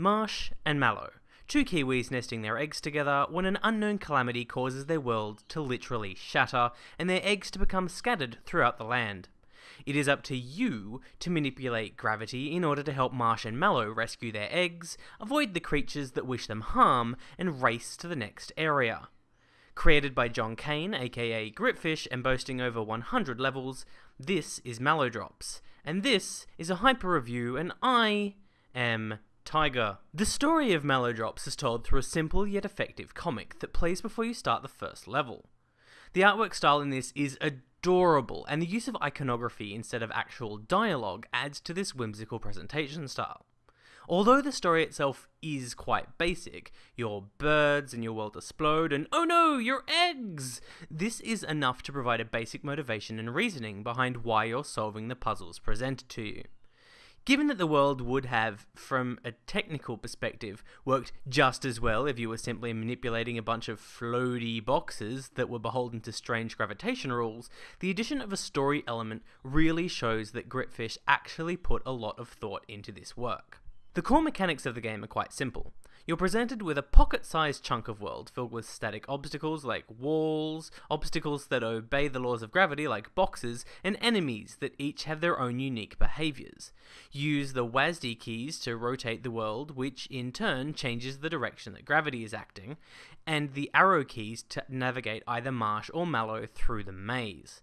Marsh and Mallow, two Kiwis nesting their eggs together when an unknown calamity causes their world to literally shatter and their eggs to become scattered throughout the land. It is up to you to manipulate gravity in order to help Marsh and Mallow rescue their eggs, avoid the creatures that wish them harm, and race to the next area. Created by John Kane, aka Gritfish, and boasting over 100 levels, this is Mallow Drops, and this is a hyper review, and I am Tiger. The story of Mallowdrops is told through a simple yet effective comic that plays before you start the first level. The artwork style in this is adorable, and the use of iconography instead of actual dialogue adds to this whimsical presentation style. Although the story itself is quite basic, your birds and your world explode, and oh no, your eggs! This is enough to provide a basic motivation and reasoning behind why you're solving the puzzles presented to you. Given that the world would have, from a technical perspective, worked just as well if you were simply manipulating a bunch of floaty boxes that were beholden to strange gravitation rules, the addition of a story element really shows that Gritfish actually put a lot of thought into this work. The core mechanics of the game are quite simple. You're presented with a pocket sized chunk of world filled with static obstacles like walls, obstacles that obey the laws of gravity like boxes, and enemies that each have their own unique behaviors. Use the WASD keys to rotate the world, which in turn changes the direction that gravity is acting, and the arrow keys to navigate either Marsh or Mallow through the maze.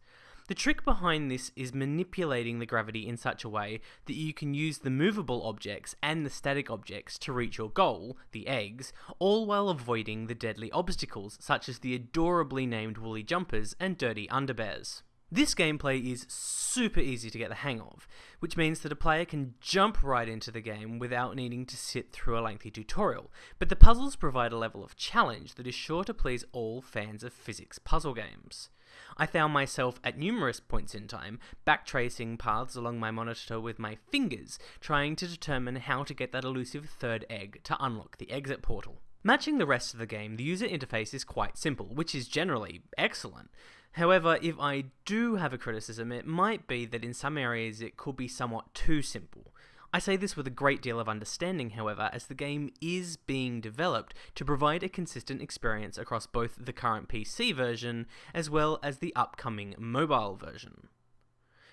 The trick behind this is manipulating the gravity in such a way that you can use the movable objects and the static objects to reach your goal, the eggs, all while avoiding the deadly obstacles such as the adorably named woolly jumpers and dirty underbears. This gameplay is super easy to get the hang of, which means that a player can jump right into the game without needing to sit through a lengthy tutorial, but the puzzles provide a level of challenge that is sure to please all fans of physics puzzle games. I found myself at numerous points in time backtracing paths along my monitor with my fingers, trying to determine how to get that elusive third egg to unlock the exit portal. Matching the rest of the game, the user interface is quite simple, which is generally excellent. However, if I do have a criticism, it might be that in some areas it could be somewhat too simple. I say this with a great deal of understanding, however, as the game is being developed to provide a consistent experience across both the current PC version as well as the upcoming mobile version.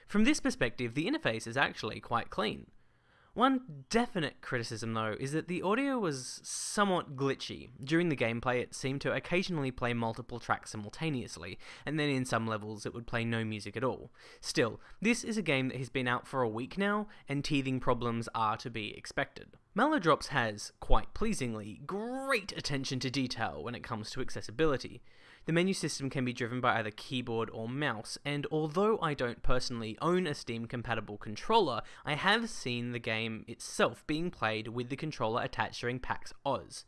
From this perspective, the interface is actually quite clean. One definite criticism, though, is that the audio was somewhat glitchy. During the gameplay, it seemed to occasionally play multiple tracks simultaneously, and then in some levels it would play no music at all. Still, this is a game that has been out for a week now, and teething problems are to be expected. Mallowdrops has, quite pleasingly, great attention to detail when it comes to accessibility. The menu system can be driven by either keyboard or mouse, and although I don't personally own a Steam compatible controller, I have seen the game itself being played with the controller attached during PAX Aus.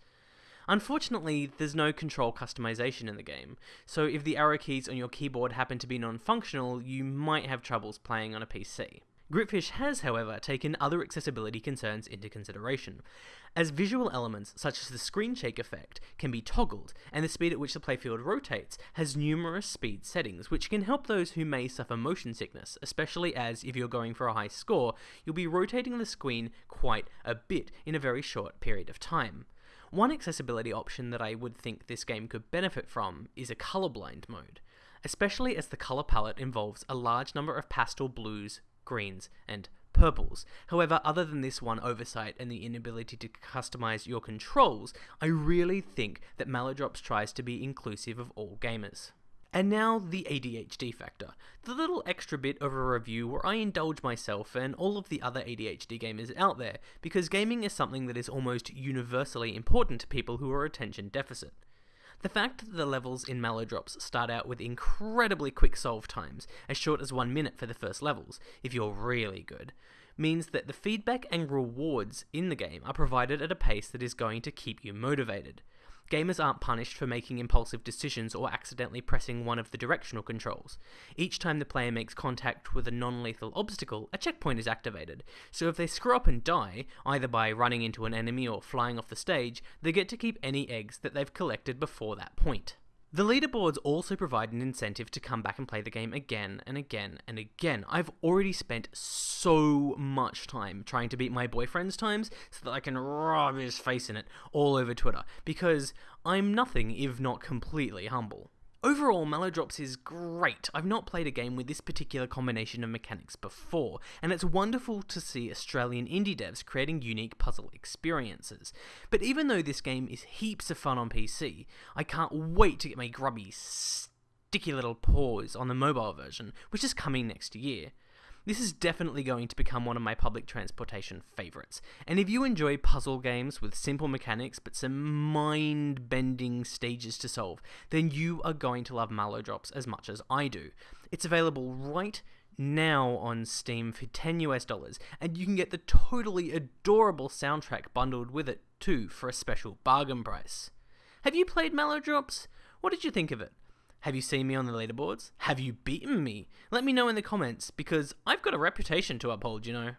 Unfortunately, there's no control customization in the game, so if the arrow keys on your keyboard happen to be non functional, you might have troubles playing on a PC. Gritfish has, however, taken other accessibility concerns into consideration, as visual elements such as the screen shake effect can be toggled, and the speed at which the playfield rotates has numerous speed settings, which can help those who may suffer motion sickness, especially as, if you're going for a high score, you'll be rotating the screen quite a bit in a very short period of time. One accessibility option that I would think this game could benefit from is a colorblind mode, especially as the color palette involves a large number of pastel blues, greens, and purples. However, other than this one oversight and the inability to customize your controls, I really think that Mallowdrops tries to be inclusive of all gamers. And now the ADHD factor, the little extra bit of a review where I indulge myself and all of the other ADHD gamers out there, because gaming is something that is almost universally important to people who are attention deficit. The fact that the levels in Mallowdrops start out with incredibly quick solve times, as short as one minute for the first levels, if you're really good, means that the feedback and rewards in the game are provided at a pace that is going to keep you motivated. Gamers aren't punished for making impulsive decisions or accidentally pressing one of the directional controls. Each time the player makes contact with a non lethal obstacle, a checkpoint is activated, so if they screw up and die, either by running into an enemy or flying off the stage, they get to keep any eggs that they've collected before that point. The leaderboards also provide an incentive to come back and play the game again and again and again. I've already spent so much time trying to beat my boyfriend's times so that I can rub his face in it all over Twitter because I'm nothing if not completely humble. Overall, Mallowdrops is great. I've not played a game with this particular combination of mechanics before, and it's wonderful to see Australian indie devs creating unique puzzle experiences. But even though this game is heaps of fun on PC, I can't wait to get my grubby, sticky little paws on the mobile version, which is coming next year. This is definitely going to become one of my public transportation favourites. And if you enjoy puzzle games with simple mechanics but some mind bending stages to solve, then you are going to love Mallow Drops as much as I do. It's available right now on Steam for 10 US dollars, and you can get the totally adorable soundtrack bundled with it too for a special bargain price. Have you played Mallow Drops? What did you think of it? Have you seen me on the leaderboards? Have you beaten me? Let me know in the comments because I've got a reputation to uphold, you know.